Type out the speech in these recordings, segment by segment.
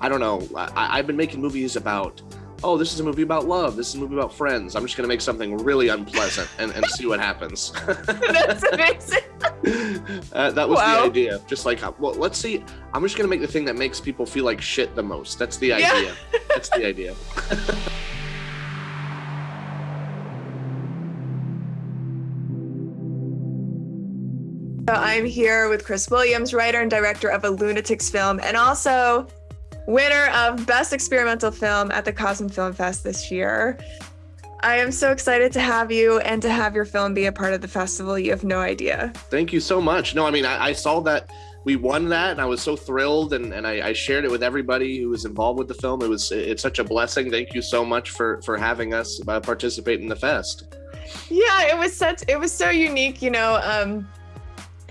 I don't know. I, I've been making movies about oh, this is a movie about love. This is a movie about friends. I'm just going to make something really unpleasant and, and see what happens. That's amazing. uh, that was wow. the idea. Just like, well, let's see. I'm just going to make the thing that makes people feel like shit the most. That's the idea. Yeah. That's the idea. So I'm here with Chris Williams, writer and director of a Lunatics film, and also winner of Best Experimental Film at the Cosm Film Fest this year. I am so excited to have you and to have your film be a part of the festival. You have no idea. Thank you so much. No, I mean, I, I saw that we won that and I was so thrilled and, and I, I, shared it with everybody who was involved with the film. It was, it's such a blessing. Thank you so much for, for having us uh, participate in the fest. Yeah, it was such, it was so unique, you know, um,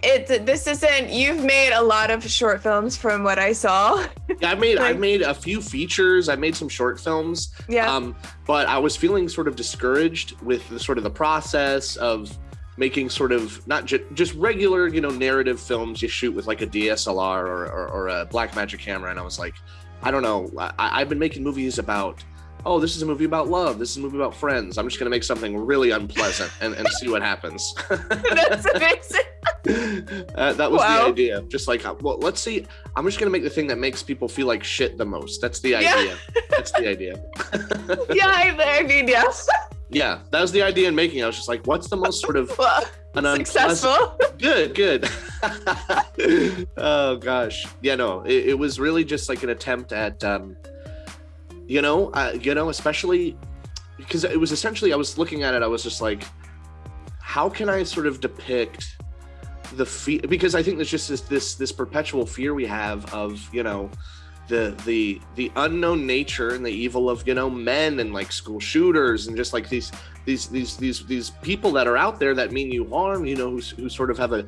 it this isn't you've made a lot of short films from what i saw yeah i made like, i made a few features i made some short films yeah um but i was feeling sort of discouraged with the sort of the process of making sort of not ju- just regular you know narrative films you shoot with like a dslr or, or, or a Blackmagic camera and i was like i don't know I, i've been making movies about oh, this is a movie about love. This is a movie about friends. I'm just going to make something really unpleasant and, and see what happens. That's amazing. Uh, that was wow. the idea. Just like, well, let's see. I'm just going to make the thing that makes people feel like shit the most. That's the idea. Yeah. That's the idea. yeah, I, I mean, yes. Yeah, that was the idea in making. It. I was just like, what's the most sort of an successful? Good, good. oh gosh, yeah, no, it, it was really just like an attempt at. um you know uh, you know especially because it was essentially i was looking at it i was just like how can i sort of depict the fear because i think there's just this this this perpetual fear we have of you know the the the unknown nature and the evil of you know men and like school shooters and just like these these these these these people that are out there that mean you harm you know who, who sort of have a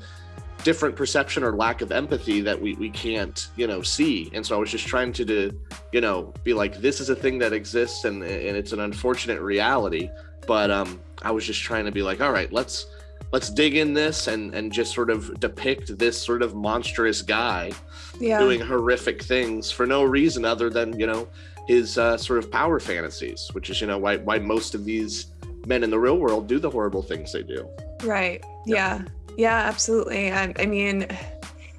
different perception or lack of empathy that we, we can't you know see. And so i was just trying to, to you know be like this is a thing that exists and, and it's an unfortunate reality. But um i was just trying to be like all right let's let's dig in this and and just sort of depict this sort of monstrous guy yeah. doing horrific things for no reason other than you know his uh, sort of power fantasies which is you know why why most of these men in the real world do the horrible things they do right yeah yeah, absolutely. I, I mean,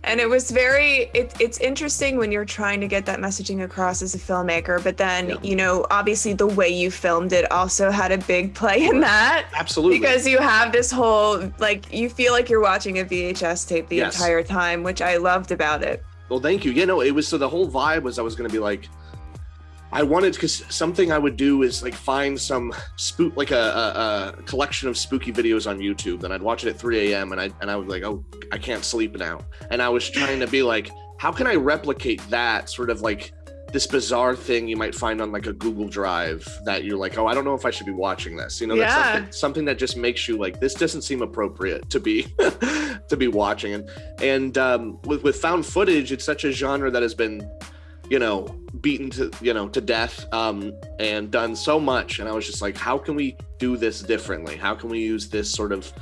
and it was very it, it's interesting when you're trying to get that messaging across as a filmmaker but then yeah. you know obviously the way you filmed it also had a big play in that. Absolutely. Because you have this whole like you feel like you're watching a vhs tape the yes. entire time which i loved about it. Well thank you. You know it was so the whole vibe was i was going to be like I wanted because something I would do is like find some spook like a, a, a, collection of spooky videos on YouTube, and I'd watch it at 3 a.m. and I and I was like, oh, I can't sleep now, and I was trying to be like, how can I replicate that sort of like this bizarre thing you might find on like a Google Drive that you're like, oh, I don't know if I should be watching this. You know, that's yeah. something, something that just makes you like, this doesn't seem appropriate to be to be watching. And and um, with with found footage, it's such a genre that has been you know, beaten to you know to death um, and done so much. And I was just like, how can we do this differently? How can we use this sort of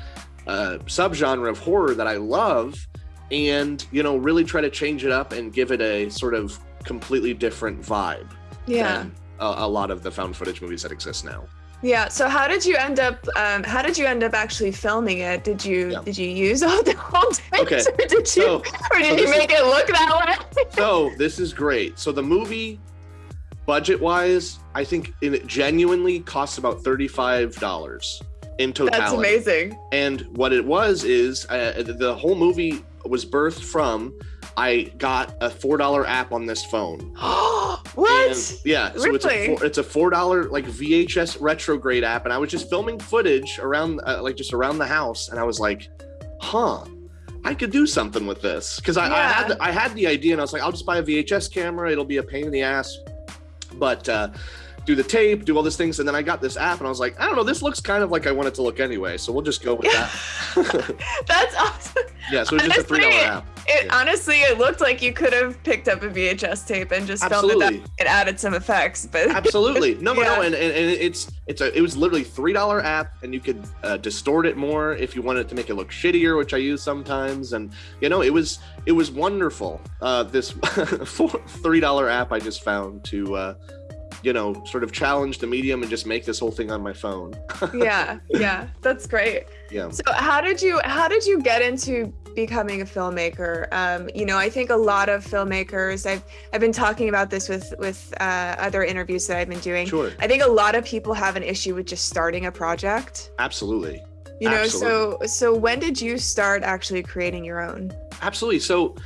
uh, subgenre of horror that I love, and you know, really try to change it up and give it a sort of completely different vibe. Yeah. A, a lot of the found footage movies that exist now. Yeah. So how did you end up? Um, how did you end up actually filming it? Did you yeah. did you use all the whole okay. or did you so, or did so you make is, it look that way? so this is great. So the movie, budget wise, I think it genuinely costs about thirty five dollars in totality. That's amazing. And what it was is uh, the whole movie was birthed from I got a four dollar app on this phone. what? And yeah, so it's a four, it's a four dollar like VHS retrograde app, and I was just filming footage around uh, like just around the house, and I was like, huh. I could do something with this because I, yeah. I, had I had the idea and I was like, I'll just buy a VHS camera. It'll be a pain in the ass, but uh, do the tape, do all these things, and then I got this app and I was like, I don't know, this looks kind of like I want it to look anyway, so we'll just go with that. That's awesome. Yeah, so it's just a three dollar app it Yeah. honestly it looked like you could have picked up a VHS tape and just filmed Absolutely. it and added some effects, but Absolutely. No, no, no. And, and, and it's it's a it was literally three dollar app, and you could uh, distort it more if you wanted to make it look shittier, which I use sometimes. And you know, it was it was wonderful. Uh, this four- three dollar app I just found to uh, you know sort of challenge the medium and just make this whole thing on my phone. yeah, yeah, that's great. Yeah. So how did you how did you get into becoming a filmmaker? Um, you know, I think a lot of filmmakers. I've I've been talking about this with with uh, other interviews that I've been doing. Sure. I think a lot of people have an issue with just starting a project. Absolutely. You know, so so when did you start actually creating your own? Absolutely. So,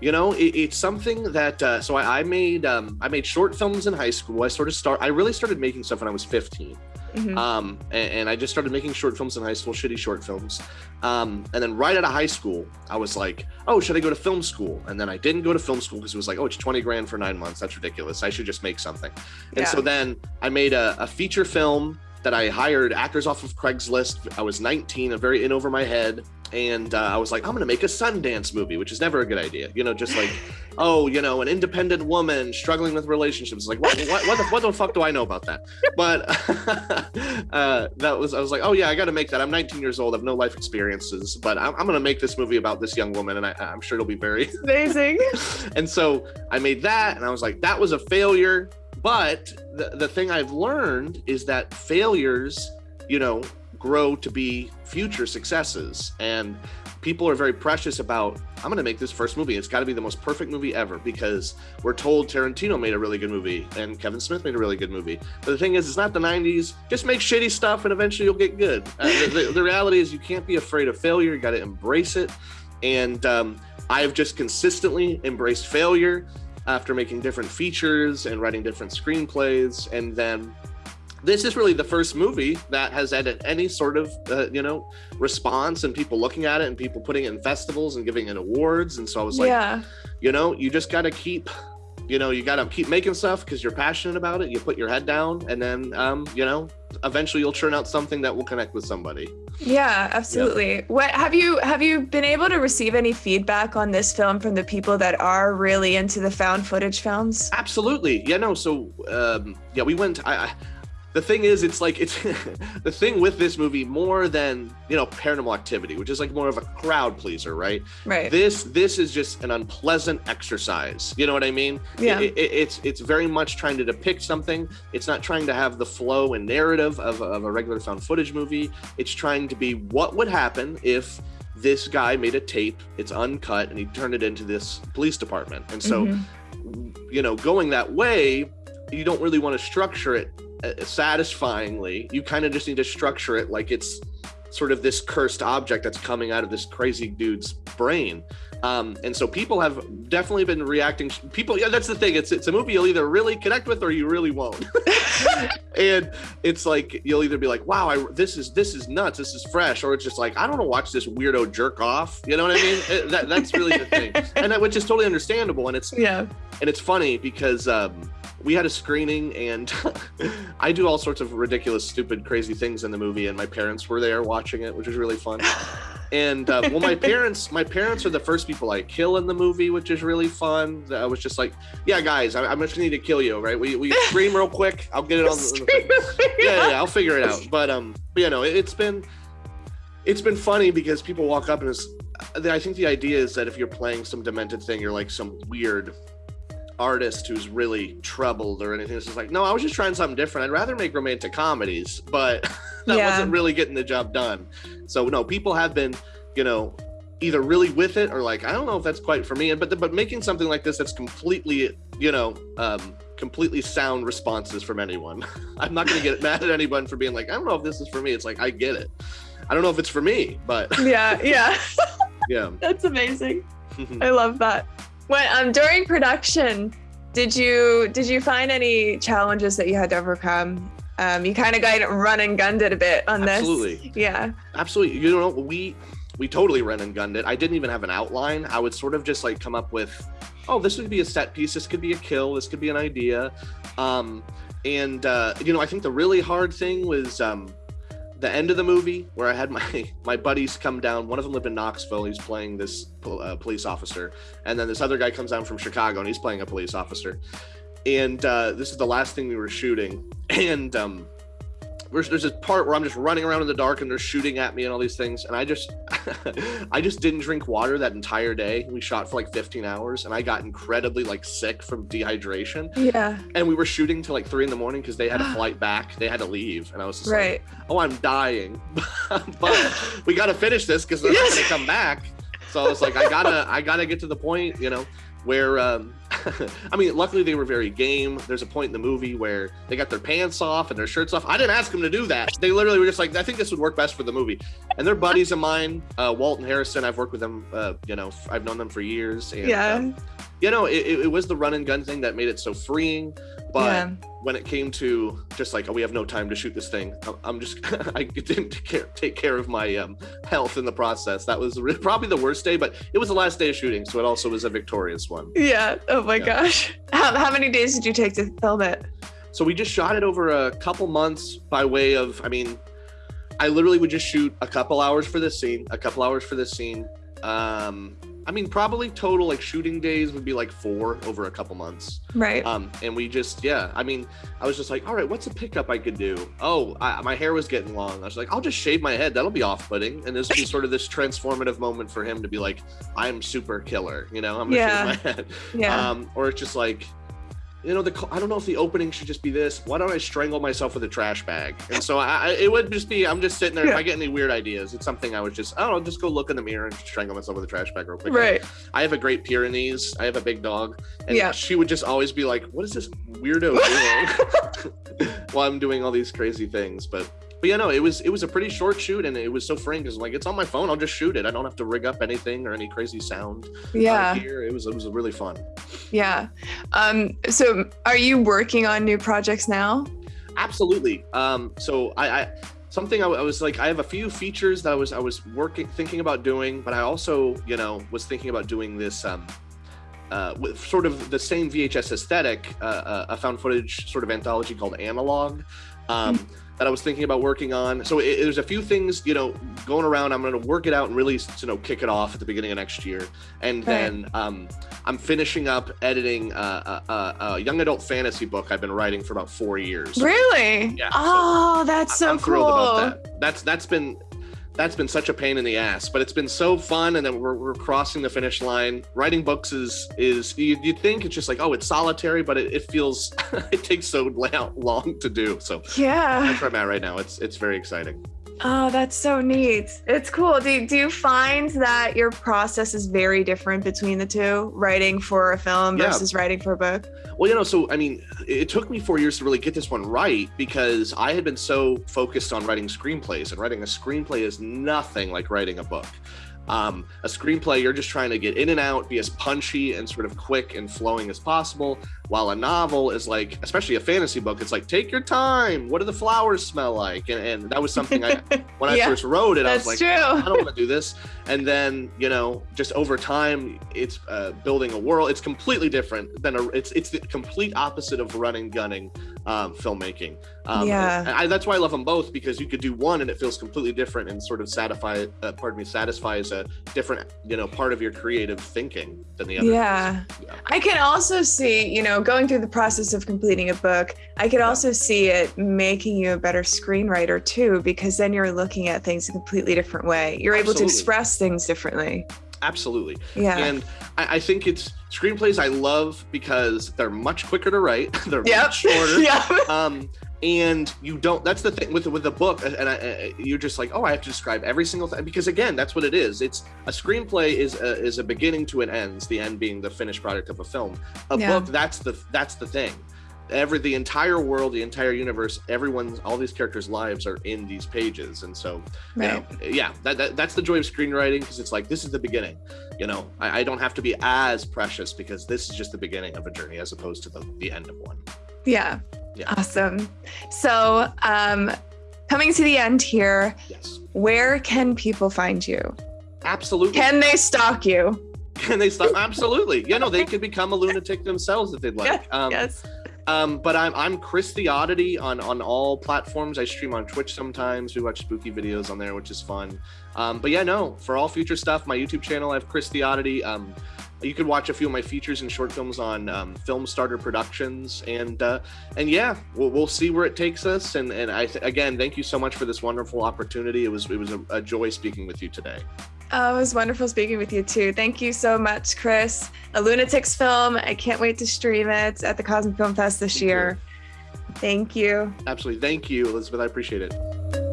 you know, it, it's something that. Uh, so I, I made um, I made short films in high school. I sort of start. I really started making stuff when I was 15. Mhm. Um, and, and I just started making short films in high school, shitty short films. Um, and then right out of high school, I was like, oh, should I go to film school? And then I didn't go to film school because it was like, oh, it's 20 grand for nine months. That's ridiculous. I should just make something. And Yeah. so then I made a, a feature film that I hired actors off of Craigslist. I was 19, I'm very in over my head. And uh, I was like, I'm going to make a Sundance movie, which is never a good idea. You know, just like, oh, you know, an independent woman struggling with relationships. Like, what, what, what, the, what the fuck do I know about that? But uh, that was, I was like, oh, yeah, I got to make that. I'm 19 years old, I have no life experiences, but I'm, I'm going to make this movie about this young woman. And I, I'm sure it'll be very Amazing. and so I made that, and I was like, that was a failure. But the, the thing I've learned is that failures, you know, grow to be future successes. And people are very precious about, I'm going to make this first movie. It's got to be the most perfect movie ever because we're told Tarantino made a really good movie and Kevin Smith made a really good movie. But the thing is, it's not the 90s. Just make shitty stuff and eventually you'll get good. Uh, the, the, the reality is, you can't be afraid of failure. You got to embrace it. And um, I've just consistently embraced failure after making different features and writing different screenplays. And then this is really the first movie that has had any sort of, uh, you know, response and people looking at it and people putting it in festivals and giving it awards. And so I was like, yeah. you know, you just got to keep, you know, you got to keep making stuff because you're passionate about it. You put your head down and then, um, you know, eventually you'll churn out something that will connect with somebody. Yeah, absolutely. What have you have you been able to receive any feedback on this film from the people that are really into the found footage films? Absolutely. Yeah, no. So, um, yeah, we went. I, I, the thing is, it's like it's the thing with this movie more than you know Paranormal Activity, which is like more of a crowd pleaser, right? Right. This this is just an unpleasant exercise. You know what I mean? Yeah. It- it- it's it's very much trying to depict something. It's not trying to have the flow and narrative of, of a regular found footage movie. It's trying to be what would happen if this guy made a tape. It's uncut, and he turned it into this police department. And so Mhm. you know, going that way, you don't really want to structure it Uh, satisfyingly. You kind of just need to structure it like it's sort of this cursed object that's coming out of this crazy dude's brain. Um, and so people have definitely been reacting. People, yeah, that's the thing. It's it's a movie you'll either really connect with or you really won't. and it's like you'll either be like, "Wow, I, this is this is nuts. This is fresh," or it's just like, "I don't want to watch this weirdo jerk off." You know what I mean? It- that, that's really the thing, and that, which is totally understandable. And it's yeah. and it's funny because um, we had a screening and I do all sorts of ridiculous, stupid, crazy things in the movie, and my parents were there watching it, which was really fun. And uh, well, my parents, my parents are the first people I kill in the movie, which is really fun. I was just like, "Yeah, guys, I, I'm just gonna need to kill you, right? We we scream real quick. I'll get it on." The, yeah, yeah, yeah, I'll figure it out. But um, but you know, it, it's been it's been funny because people walk up and it's. I think the idea is that if you're playing some demented thing, you're like some weird artist who's really troubled or anything. It's just like, no, I was just trying something different. I'd rather make romantic comedies, but that Yeah. wasn't really getting the job done. So no, people have been, you know, either really with it or like, I don't know if that's quite for me. And but but making something like this that's completely, you know, um, completely sound responses from anyone. I'm not gonna get mad at anyone for being like, I don't know if this is for me. It's like I get it. I don't know if it's for me, but yeah, yeah. yeah. That's amazing. I love that. When um during production, did you did you find any challenges that you had to overcome? Um, you kind of got run and gunned it a bit on this. Absolutely. Yeah. absolutely you know we we totally ran and gunned it i didn't even have an outline i would sort of just like come up with oh this would be a set piece this could be a kill this could be an idea um and uh you know i think the really hard thing was um the end of the movie where I had my my buddies come down. One of them lived in Knoxville. He's playing this uh, police officer, and then this other guy comes down from Chicago and he's playing a police officer. And uh, this is the last thing we were shooting, and um, there's, there's this part where I'm just running around in the dark and they're shooting at me and all these things. And I just, I just didn't drink water that entire day. We shot for like 15 hours and I got incredibly like sick from dehydration. Yeah. And we were shooting till like three in the morning because they had a flight back. They had to leave. And I was just right. like, oh, I'm dying. but we got to finish this because they're yes. not going to come back. So I was like, I gotta, I gotta get to the point, you know, where um, I mean, luckily they were very game. There's a point in the movie where they got their pants off and their shirts off. I didn't ask them to do that. They literally were just like, I think this would work best for the movie. And they're buddies of mine, uh, Walt and Harrison. I've worked with them. Uh, you know, I've known them for years. And, yeah. Um, you know, it, it was the run and gun thing that made it so freeing. But yeah. when it came to just like, oh, we have no time to shoot this thing, I'm just, I didn't take care, take care of my um, health in the process. That was probably the worst day, but it was the last day of shooting. So it also was a victorious one. Yeah. Oh my yeah. gosh. How, how many days did you take to film it? So we just shot it over a couple months by way of, I mean, I literally would just shoot a couple hours for this scene, a couple hours for this scene. Um, I mean, probably total like shooting days would be like four over a couple months. Right. Um, and we just, yeah, I mean, I was just like, all right, what's a pickup I could do? Oh, I, my hair was getting long. I was like, I'll just shave my head. That'll be off putting. And this would be sort of this transformative moment for him to be like, I'm super killer, you know, I'm gonna yeah. shave my head. Yeah. Um, or it's just like, you know, the I don't know if the opening should just be this. Why don't I strangle myself with a trash bag? And so I, it would just be, I'm just sitting there. Yeah. If I get any weird ideas, it's something I would just, I don't know, just go look in the mirror and strangle myself with a trash bag real quick. Right. I have a great Pyrenees. I have a big dog, and yeah. she would just always be like, "What is this weirdo doing?" While I'm doing all these crazy things, but but yeah, no, it was it was a pretty short shoot, and it was so freeing because like it's on my phone. I'll just shoot it. I don't have to rig up anything or any crazy sound. Yeah, here it was it was really fun. Yeah. Um. So, are you working on new projects now? Absolutely. Um. So I. I something I, I, was like i have a few features that i was i was working thinking about doing but i also you know was thinking about doing this um uh, with sort of the same vhs aesthetic uh, uh, a found footage sort of anthology called analog um, mm-hmm that I was thinking about working on. So it, there's a few things, you know, going around. I'm going to work it out and really, you know, kick it off at the beginning of next year. And then um, I'm finishing up editing a, a, a, young adult fantasy book I've been writing for about four years. Really? Yeah. Oh, so that's so I'm cool. thrilled about that. That's that's been that's been such a pain in the ass but it's been so fun and then we're, we're crossing the finish line. Writing books is is you, you think it's just like oh it's solitary but it, it feels it takes so long to do so. Yeah. That's where i'm at right now. It's it's very exciting Oh, that's so neat. It's cool. Do, do you find that your process is very different between the two, writing for a film yeah. versus writing for a book? Well, you know, so I mean, it took me four years to really get this one right because I had been so focused on writing screenplays, and writing a screenplay is nothing like writing a book. Um, a screenplay, you're just trying to get in and out, be as punchy and sort of quick and flowing as possible. While a novel is like, especially a fantasy book, it's like, take your time. What do the flowers smell like? And, and that was something I, when yeah, I first wrote it, I was like, true. I don't want to do this. And then, you know, just over time, it's uh, building a world. It's completely different than a, it's, it's the complete opposite of running, gunning um, filmmaking. Um, yeah. I, that's why I love them both because you could do one and it feels completely different and sort of satisfy, uh, pardon me, satisfies a different, you know, part of your creative thinking than the other. Yeah. yeah. I can also see, you know, going through the process of completing a book, I could also see it making you a better screenwriter too, because then you're looking at things a completely different way. You're Absolutely. able to express things differently. Absolutely. Yeah. And I, I, think it's screenplays I love because they're much quicker to write. they're yep. much shorter. yeah. Um, and you don't that's the thing with with a book and I, you're just like oh i have to describe every single thing because again that's what it is it's a screenplay is a, is a beginning to an end the end being the finished product of a film a yeah. book that's the that's the thing every the entire world the entire universe everyone's all these characters lives are in these pages and so right. you know yeah that, that that's the joy of screenwriting because it's like this is the beginning you know I, I don't have to be as precious because this is just the beginning of a journey as opposed to the, the end of one yeah yeah. Awesome. So, um, coming to the end here, yes. where can people find you? Absolutely. Can they stalk you? Can they stalk? Absolutely. You know, they could become a lunatic themselves if they'd like. Um, yes. Um, but I'm I'm Chris the Oddity on on all platforms. I stream on Twitch sometimes. We watch spooky videos on there, which is fun. Um, but yeah, no, for all future stuff, my YouTube channel, I have Chris the Oddity. Um, you can watch a few of my features and short films on um, Film Starter Productions, and uh, and yeah, we'll, we'll see where it takes us. And and I again, thank you so much for this wonderful opportunity. It was it was a, a joy speaking with you today. Oh, it was wonderful speaking with you too. Thank you so much, Chris. A Lunatics film. I can't wait to stream it at the Cosmic Film Fest this Thank year. Thank you. Absolutely, thank you, Elizabeth. I appreciate it.